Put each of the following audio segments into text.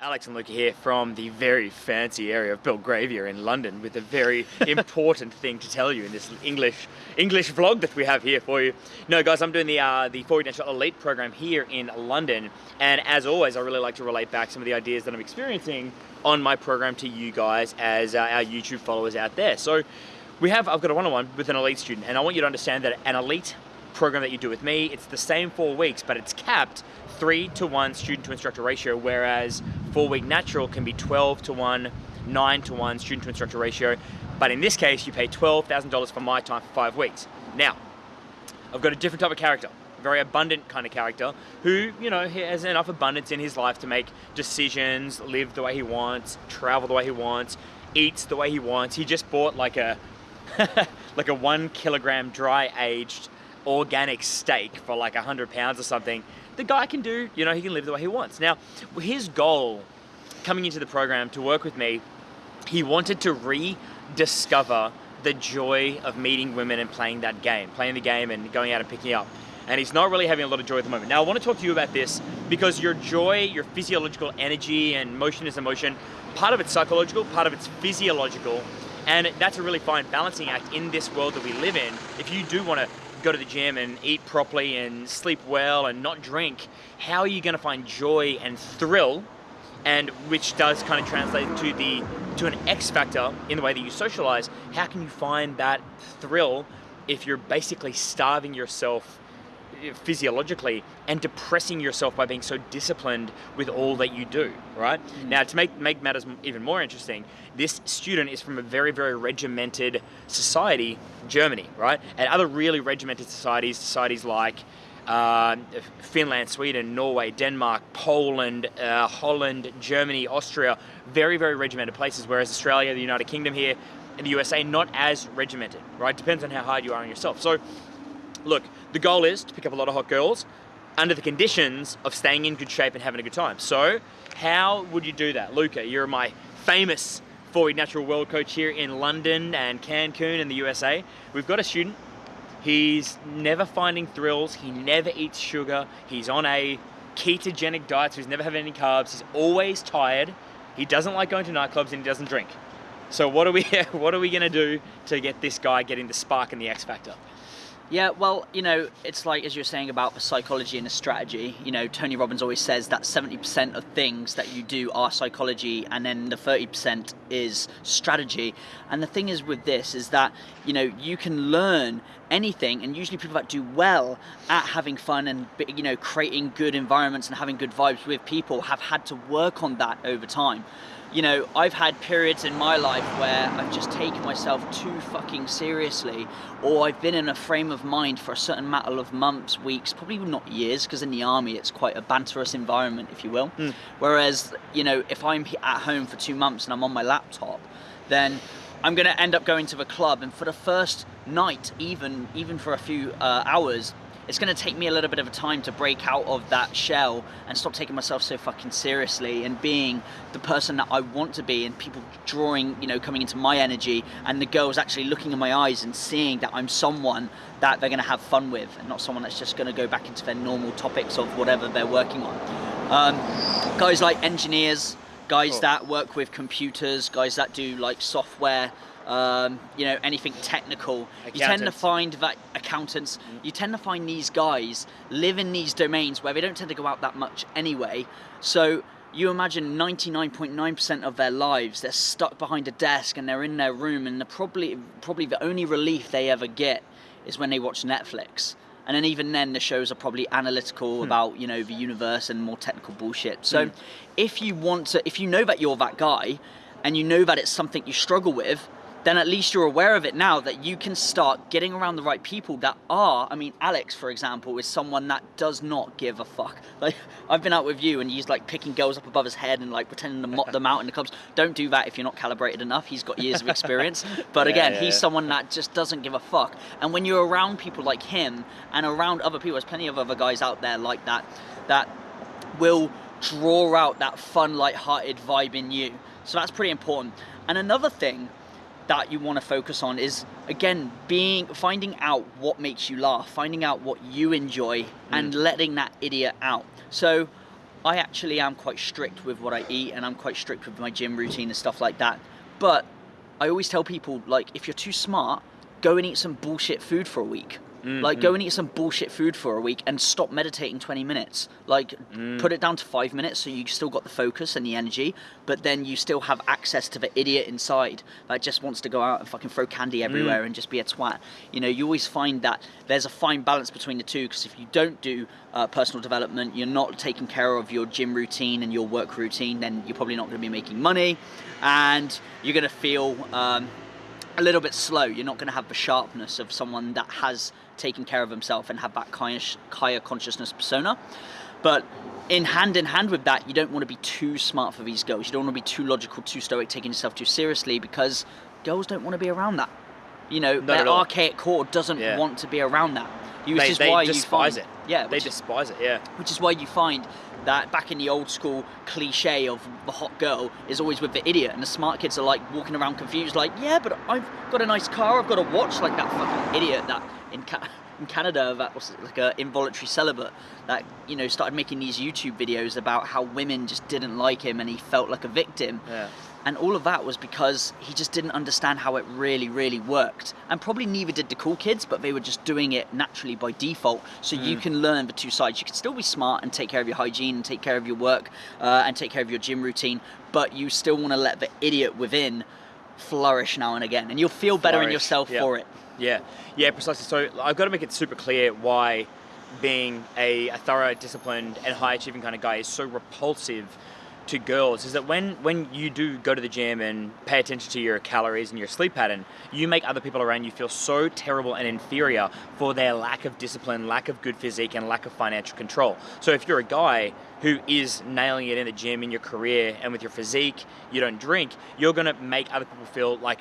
Alex and Luca here from the very fancy area of Belgravia in London with a very important thing to tell you in this English English vlog that we have here for you. No guys, I'm doing the uh, the 4 Natural Elite program here in London and as always I really like to relate back some of the ideas that I'm experiencing on my program to you guys as uh, our YouTube followers out there. So we have, I've got a one-on-one -on -one with an elite student and I want you to understand that an elite program that you do with me, it's the same four weeks, but it's capped three to one student to instructor ratio, whereas four week natural can be 12 to one, nine to one student to instructor ratio. But in this case, you pay $12,000 for my time for five weeks. Now, I've got a different type of character, a very abundant kind of character who, you know, has enough abundance in his life to make decisions, live the way he wants, travel the way he wants, eats the way he wants. He just bought like a, like a one kilogram dry aged organic steak for like a hundred pounds or something, the guy can do, you know, he can live the way he wants. Now, his goal coming into the program to work with me, he wanted to rediscover the joy of meeting women and playing that game, playing the game and going out and picking up. And he's not really having a lot of joy at the moment. Now, I want to talk to you about this because your joy, your physiological energy and motion is emotion, part of it's psychological, part of it's physiological. And that's a really fine balancing act in this world that we live in. If you do want to go to the gym and eat properly and sleep well and not drink, how are you going to find joy and thrill and which does kind of translate to the to an X factor in the way that you socialize. How can you find that thrill if you're basically starving yourself physiologically and depressing yourself by being so disciplined with all that you do, right? Mm. Now, to make, make matters even more interesting, this student is from a very, very regimented society, Germany, right? And other really regimented societies, societies like uh, Finland, Sweden, Norway, Denmark, Poland, uh, Holland, Germany, Austria, very, very regimented places, whereas Australia, the United Kingdom here, and the USA, not as regimented, right? Depends on how hard you are on yourself. So look, the goal is to pick up a lot of hot girls under the conditions of staying in good shape and having a good time. So how would you do that? Luca, you're my famous 4 natural world coach here in London and Cancun in the USA. We've got a student, he's never finding thrills, he never eats sugar, he's on a ketogenic diet, so he's never having any carbs, he's always tired, he doesn't like going to nightclubs and he doesn't drink. So what are we, what are we gonna do to get this guy getting the spark and the X factor? Yeah, well, you know, it's like as you're saying about the psychology and the strategy. You know, Tony Robbins always says that 70% of things that you do are psychology, and then the 30% is strategy. And the thing is with this is that you know you can learn anything, and usually people that do well at having fun and you know creating good environments and having good vibes with people have had to work on that over time you know, I've had periods in my life where I've just taken myself too fucking seriously, or I've been in a frame of mind for a certain matter of months, weeks, probably not years, because in the army it's quite a banterous environment, if you will. Mm. Whereas, you know, if I'm at home for two months and I'm on my laptop, then I'm going to end up going to the club, and for the first night, even even for a few uh, hours, it's going to take me a little bit of a time to break out of that shell and stop taking myself so fucking seriously and being the person that I want to be and people drawing, you know, coming into my energy and the girls actually looking in my eyes and seeing that I'm someone that they're going to have fun with and not someone that's just going to go back into their normal topics of whatever they're working on. Um, guys like engineers, guys cool. that work with computers, guys that do like software, um, you know, anything technical. You tend to find that accountants, mm. you tend to find these guys live in these domains where they don't tend to go out that much anyway. So you imagine 99.9% of their lives, they're stuck behind a desk and they're in their room and the probably, probably the only relief they ever get is when they watch Netflix. And then even then the shows are probably analytical hmm. about, you know, the universe and more technical bullshit. So hmm. if you want to, if you know that you're that guy and you know that it's something you struggle with, then at least you're aware of it now that you can start getting around the right people that are, I mean, Alex, for example, is someone that does not give a fuck. Like, I've been out with you and he's like picking girls up above his head and like pretending to mop them out in the clubs. Don't do that if you're not calibrated enough. He's got years of experience. But again, yeah, yeah. he's someone that just doesn't give a fuck. And when you're around people like him and around other people, there's plenty of other guys out there like that, that will draw out that fun, light-hearted vibe in you. So that's pretty important. And another thing that you want to focus on is again being finding out what makes you laugh finding out what you enjoy mm. and letting that idiot out so I actually am quite strict with what I eat and I'm quite strict with my gym routine and stuff like that. But I always tell people like if you're too smart, go and eat some bullshit food for a week. Mm, like go and eat some bullshit food for a week and stop meditating 20 minutes. Like Mm. put it down to 5 minutes so you still got the focus and the energy, but then you still have access to the idiot inside that just wants to go out and fucking throw candy Mm. everywhere and just be a twat. You know, you always find that there's a fine balance between the two because if you don't do uh, personal development, you're not taking care of your gym routine and your work routine, then you're probably not going to be making money and you're going to feel um, a little bit slow. You're not going to have the sharpness of someone that has taken care of himself and have that higher, consciousness persona. But in hand in hand with that, you don't want to be too smart for these girls. You don't want to be too logical, too stoic, taking yourself too seriously because girls don't want to be around that. You know, Not their archaic core doesn't Yeah. want to be around that. Which They, is they why despise you it. find, Yeah, they is- despise it. Yeah. which is why you find that back in the old school cliche of the hot girl is always with the idiot, and the smart kids are like walking around confused, like, yeah, but I've got a nice car, I've got a watch, like that fucking idiot that in, Ca- in Canada that was like a involuntary celibate that you know started making these YouTube videos about how women just didn't like him and he felt like a victim. Yeah. And all of that was because he just didn't understand how it really, really worked. And probably neither did the cool kids, but they were just doing it naturally by default. So you Mm. can learn the two sides. You can still be smart and take care of your hygiene and take care of your work uh, and take care of your gym routine, but you still want to let the idiot within flourish now and again. And you'll feel better in yourself yeah. for it. Yeah, yeah, precisely. So I've got to make it super clear why being a, a thorough, disciplined, and high achieving kind of guy is so repulsive to girls. Is that when when you do go to the gym and pay attention to your calories and your sleep pattern, you make other people around you feel so terrible and inferior for their lack of discipline, lack of good physique, and lack of financial control. So if you're a guy who is nailing it in the gym in your career and with your physique, you don't drink, you're gonna make other people feel like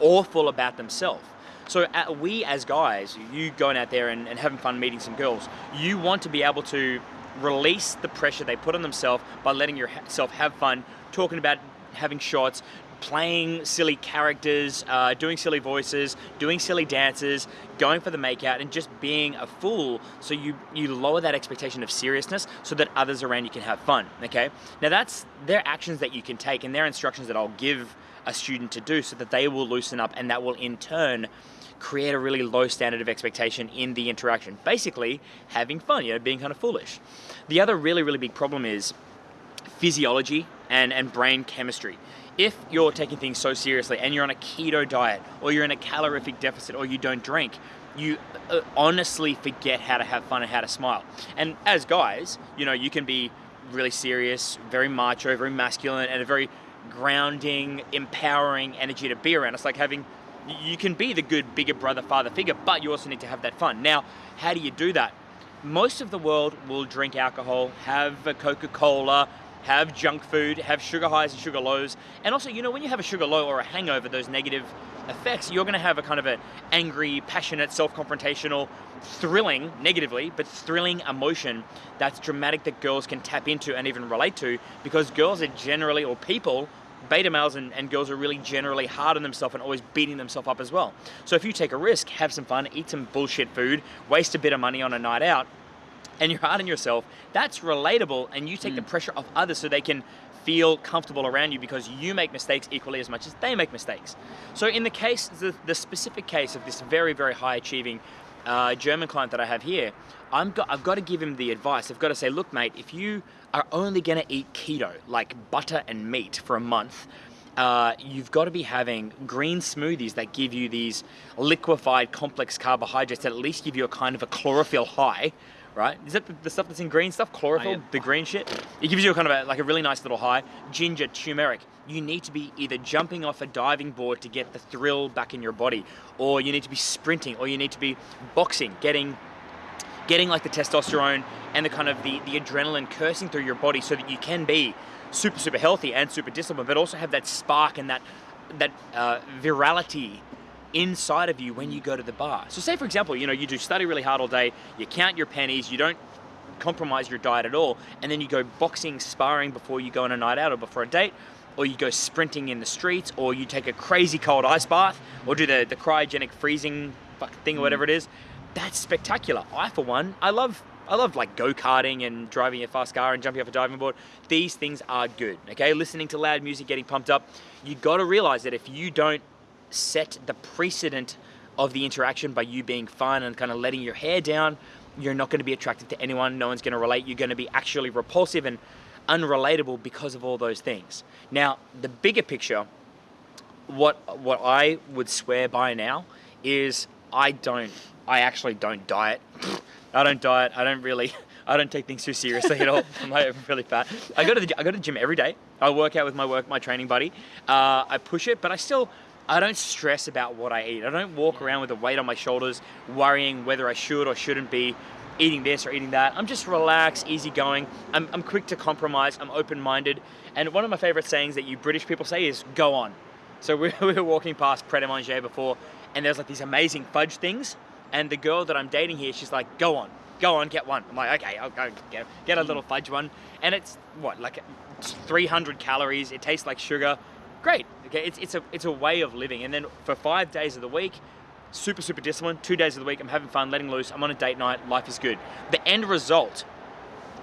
awful about themselves. So uh, we as guys, you going out there and, and having fun meeting some girls, you want to be able to release the pressure they put on themselves by letting yourself have fun, talking about having shots, playing silly characters, uh, doing silly voices, doing silly dances, going for the makeout, and just being a fool. So you you lower that expectation of seriousness so that others around you can have fun. Okay. Now that's their actions that you can take and their instructions that I'll give a student to do so that they will loosen up and that will in turn create a really low standard of expectation in the interaction. Basically, having fun, you know, being kind of foolish. The other really, really big problem is physiology and, and brain chemistry. If you're taking things so seriously and you're on a keto diet or you're in a calorific deficit or you don't drink, you uh, honestly forget how to have fun and how to smile. And as guys, you know, you can be really serious, very macho, very masculine, and a very grounding, empowering energy to be around. It's like having you can be the good bigger brother father figure but you also need to have that fun. Now how do you do that? Most of the world will drink alcohol have a coca-cola have junk food have sugar highs and sugar lows. And also you know when you have a sugar low or a hangover those negative effects you're going to have a kind of an angry passionate self-confrontational thrilling negatively but thrilling emotion that's dramatic that girls can tap into and even relate to because girls are generally or people beta males and, and girls are really generally hard on themselves and always beating themselves up as well. So if you take a risk, have some fun, eat some bullshit food, waste a bit of money on a night out, and you're hard on yourself, that's relatable and you take the mm. pressure off others so they can feel comfortable around you because you make mistakes equally as much as they make mistakes. So in the case, the, the specific case of this very, very high achieving uh, German client that I have here, got, I've got to give him the advice. I've got to say, look, mate, if you are only going to eat keto, like butter and meat, for a month, uh, you've got to be having green smoothies that give you these liquefied complex carbohydrates that at least give you a kind of a chlorophyll high, right? Is that the, the stuff that's in green stuff? Chlorophyll, Oh, yeah. the green shit? It gives you a kind of a, like a really nice little high. Ginger, turmeric. You need to be either jumping off a diving board to get the thrill back in your body, or you need to be sprinting, or you need to be boxing, getting getting like the testosterone and the kind of the, the adrenaline coursing through your body so that you can be super super healthy and super disciplined but also have that spark and that that uh, virality inside of you when you go to the bar so say for example you know you do study really hard all day you count your pennies you don't compromise your diet at all and then you go boxing sparring before you go on a night out or before a date or you go sprinting in the streets or you take a crazy cold ice bath or do the, the cryogenic freezing fuck thing or whatever it is that's spectacular. I, for one, I love I love like go karting and driving a fast car and jumping off a diving board. These things are good. Okay, listening to loud music, getting pumped up. You got to realize that if you don't set the precedent of the interaction by you being fun and kind of letting your hair down, you're not going to be attracted to anyone. No one's going to relate. You're going to be actually repulsive and unrelatable because of all those things. Now, the bigger picture, what what I would swear by now is I don't. I actually don't diet. I don't diet. I don't really. I don't take things too seriously at all. I'm really fat. I go to the I go to the gym every day. I work out with my work my training buddy. Uh, I push it, but I still I don't stress about what I eat. I don't walk around with a weight on my shoulders, worrying whether I should or shouldn't be eating this or eating that. I'm just relaxed, easygoing. I'm, I'm quick to compromise. I'm open-minded. And one of my favorite sayings that you British people say is "go on." So we, we were walking past Pret a Manger before, and there's like these amazing fudge things. And the girl that I'm dating here, she's like, "Go on, go on, get one." I'm like, "Okay, I'll go get, get a mm. little fudge one." And it's what like 300 calories. It tastes like sugar. Great. Okay, it's, it's a it's a way of living. And then for five days of the week, super super disciplined. Two days of the week, I'm having fun, letting loose. I'm on a date night. Life is good. The end result.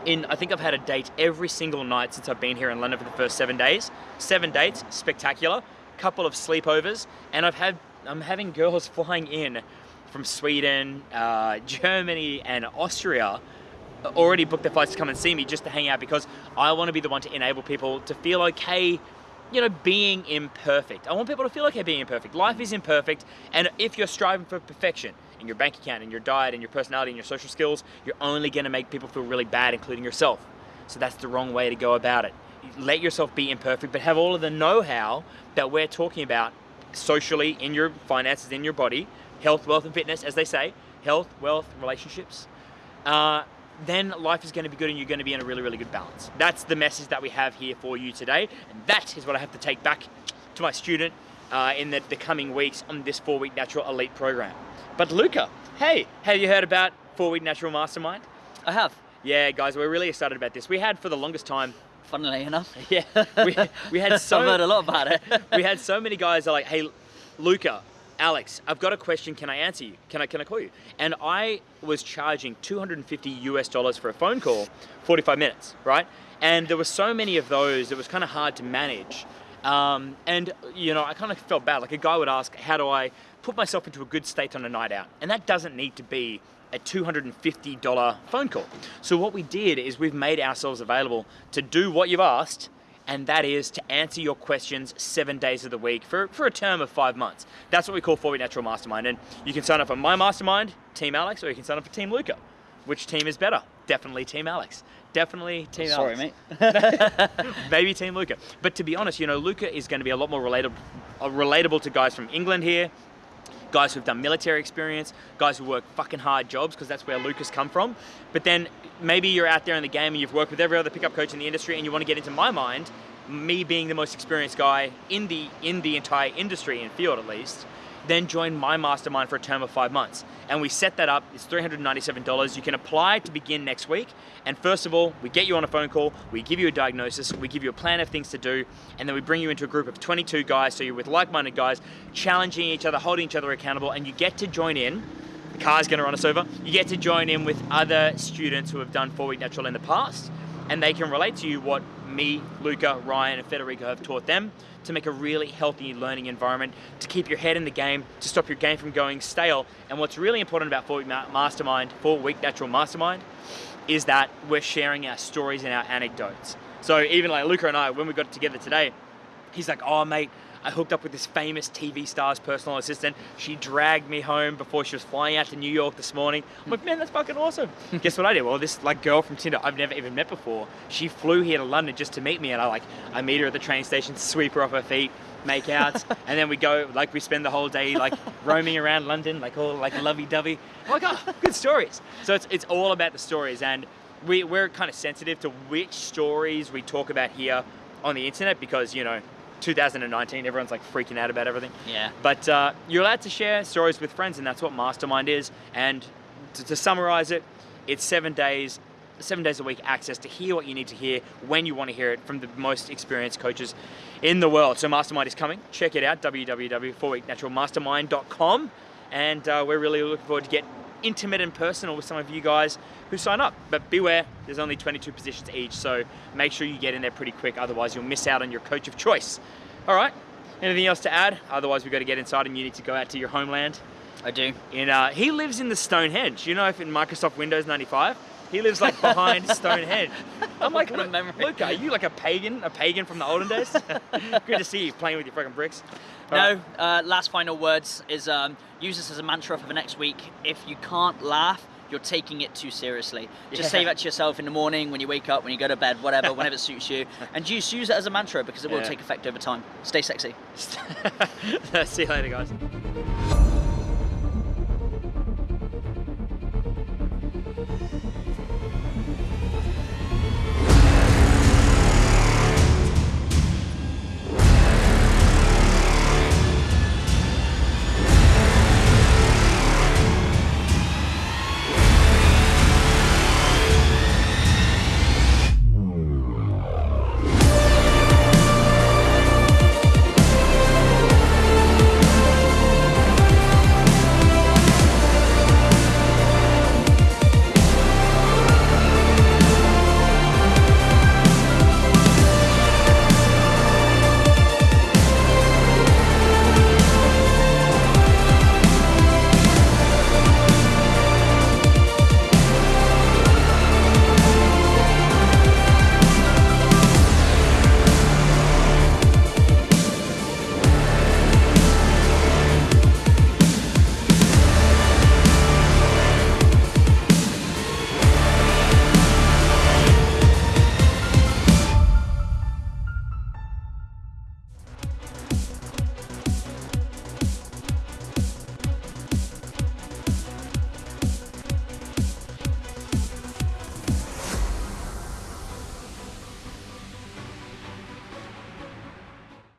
In I think I've had a date every single night since I've been here in London for the first seven days. Seven dates, spectacular. Couple of sleepovers, and I've had I'm having girls flying in from Sweden, uh, Germany, and Austria already booked their flights to come and see me just to hang out because I want to be the one to enable people to feel okay, you know, being imperfect. I want people to feel okay being imperfect. Life is imperfect, and if you're striving for perfection in your bank account, in your diet, in your personality, in your social skills, you're only going to make people feel really bad, including yourself. So that's the wrong way to go about it. Let yourself be imperfect, but have all of the know-how that we're talking about socially in your finances, in your body, health, wealth, and fitness, as they say, health, wealth, relationships. Uh, then life is going to be good and you're going to be in a really, really good balance. That's the message that we have here for you today. And that is what I have to take back to my student uh, in the, the coming weeks on this four week natural elite program. But Luca, hey, have you heard about four week natural mastermind? I have. Yeah, guys, we're really excited about this. We had for the longest time Funnily enough. yeah, we, we had so I've heard a lot about it. we had so many guys that are like, hey, Luca, Alex, I've got a question. Can I answer you? Can I can I call you? And I was charging 250 US dollars for a phone call, 45 minutes, right? And there were so many of those, it was kind of hard to manage. Um, and you know, I kind of felt bad. Like a guy would ask, how do I put myself into a good state on a night out? And that doesn't need to be a $250 phone call. So what we did is we've made ourselves available to do what you've asked and that is to answer your questions seven days of the week for, for a term of five months. That's what we call 4 Week Natural Mastermind. And you can sign up for my mastermind, Team Alex, or you can sign up for Team Luca. Which team is better? Definitely Team Alex. Definitely Team Sorry, Alex. mate. Maybe Team Luca. But to be honest, you know, Luca is going to be a lot more relatable, uh, relatable to guys from England here, guys who've done military experience, guys who work fucking hard jobs, because that's where Luca's come from. But then maybe you're out there in the game and you've worked with every other pickup coach in the industry and you want to get into my mind, me being the most experienced guy in the in the entire industry and field at least, then join my mastermind for a term of five months. And we set that up, it's $397. You can apply to begin next week. And first of all, we get you on a phone call, we give you a diagnosis, we give you a plan of things to do, and then we bring you into a group of 22 guys, so you're with like-minded guys, challenging each other, holding each other accountable, and you get to join in the car's gonna run us over. You get to join in with other students who have done four week natural in the past, and they can relate to you what me, Luca, Ryan, and Federico have taught them to make a really healthy learning environment, to keep your head in the game, to stop your game from going stale. And what's really important about four week mastermind, four week natural mastermind, is that we're sharing our stories and our anecdotes. So even like Luca and I, when we got together today, he's like, oh mate, I hooked up with this famous TV star's personal assistant. She dragged me home before she was flying out to New York this morning. I'm like, man, that's fucking awesome. Guess what I did? Well, this like girl from Tinder I've never even met before. She flew here to London just to meet me, and I like I meet her at the train station, sweep her off her feet, make out, and then we go like we spend the whole day like roaming around London, like all like lovey-dovey. I'm like, oh, good stories. So it's it's all about the stories, and we we're kind of sensitive to which stories we talk about here on the internet because you know 2019, everyone's like freaking out about everything. Yeah. But uh, you're allowed to share stories with friends, and that's what Mastermind is. And to, to summarize it, it's seven days, seven days a week access to hear what you need to hear when you want to hear it from the most experienced coaches in the world. So Mastermind is coming. Check it out, www.4weeknaturalmastermind.com. And uh, we're really looking forward to get intimate and personal with some of you guys who sign up. But beware, there's only 22 positions each, so make sure you get in there pretty quick, otherwise you'll miss out on your coach of choice. All right, anything else to add? Otherwise we've got to get inside and you need to go out to your homeland. I do. In, uh, he lives in the Stonehenge. You know if in Microsoft Windows 95? He lives like behind Stonehenge. I'm like, What a "Lu- memory." Luca, are you like a pagan? A pagan from the olden days? Good to see you playing with your fucking bricks. All No, right. uh, last final words is um, use this as a mantra for the next week. If you can't laugh, you're taking it too seriously. Just Yeah. say that to yourself in the morning, when you wake up, when you go to bed, whatever, whenever it suits you. And just use it as a mantra because it will Yeah. take effect over time. Stay sexy. see you later, guys.